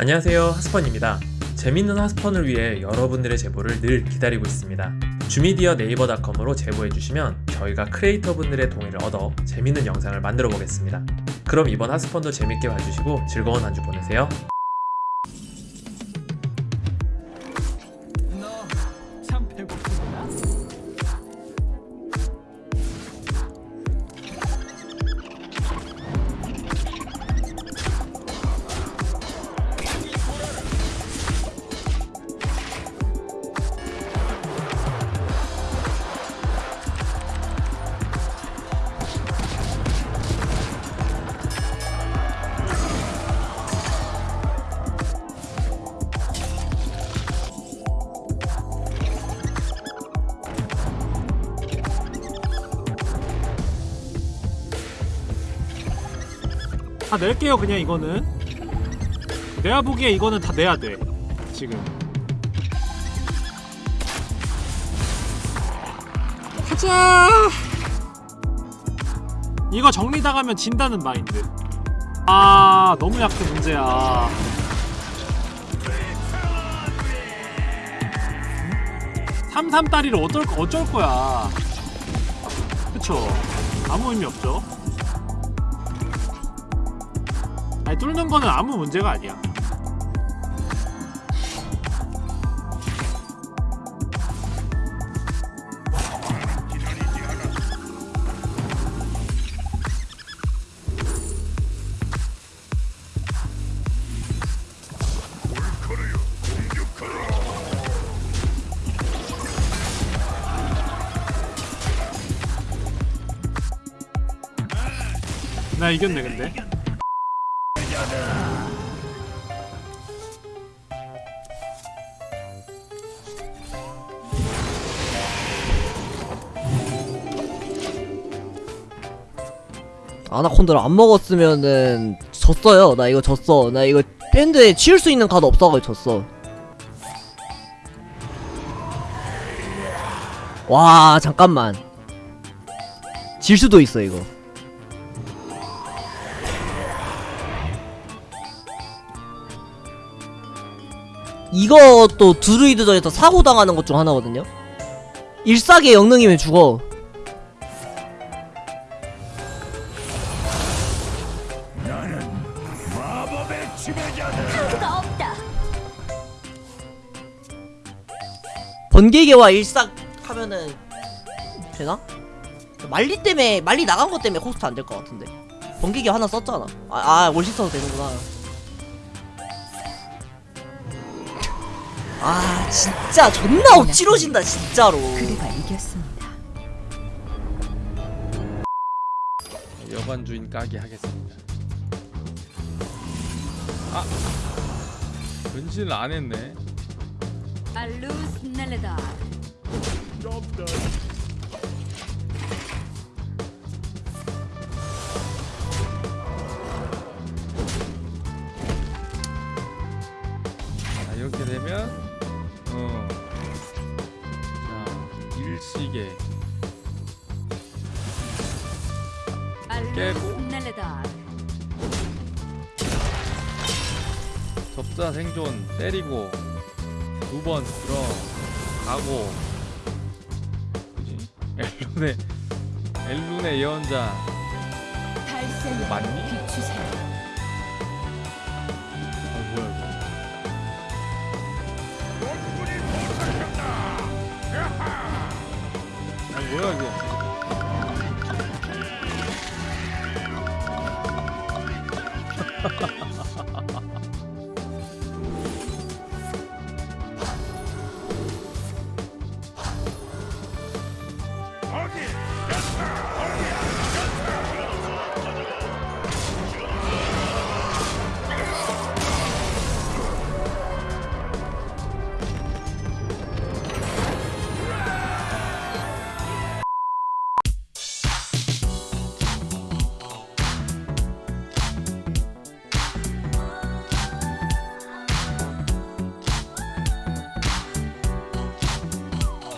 안녕하세요 하스펀입니다. 재밌는 하스펀을 위해 여러분들의 제보를 늘 기다리고 있습니다. 주미디어 네이버닷컴으로 제보해주시면 저희가 크리에이터 분들의 동의를 얻어 재밌는 영상을 만들어 보겠습니다. 그럼 이번 하스펀도 재밌게 봐주시고 즐거운 한 주 보내세요 다 낼게요 그냥 이거는. 내가 보기에 이거는 다 내야 돼 지금. 가자! 이거 정리당하면 진다는 마인드. 아 너무 약해 문제야. 삼삼따리를 어쩔, 어쩔 거야. 그쵸? 아무 의미 없죠 아니 뚫는 거는 아무 문제가 아니야. 나 이겼네 근데 아나콘드를 안 먹었으면은 졌어요. 나 이거 졌어. 나 이거 밴드에 치울 수 있는 카드 없어가지고 졌어. 와 잠깐만. 질 수도 있어 이거. 이것도 드루이드전에서 사고 당하는 것 중 하나거든요. 일사계 영능이면 죽어. 번개계와 일삭 하면은 되나? 말리 때문에 말리 나간 것 때문에 코스트 안 될 것 같은데 번개계 하나 썼잖아 아, 아 월시 써도 되는구나 아 진짜 존나 억지로진다 진짜로 그대가 이겼습니다. 여관 주인 까기 하겠습니다. 아 변신을 안 했네. 알루스 넬레다. 자 이렇게 되면 알루스 깨고. 접사 생존 때리고 두 번 들어가고. 그지? 엘룬의 엘룬의 예언자. 달샘 맞니? 뭐야 이거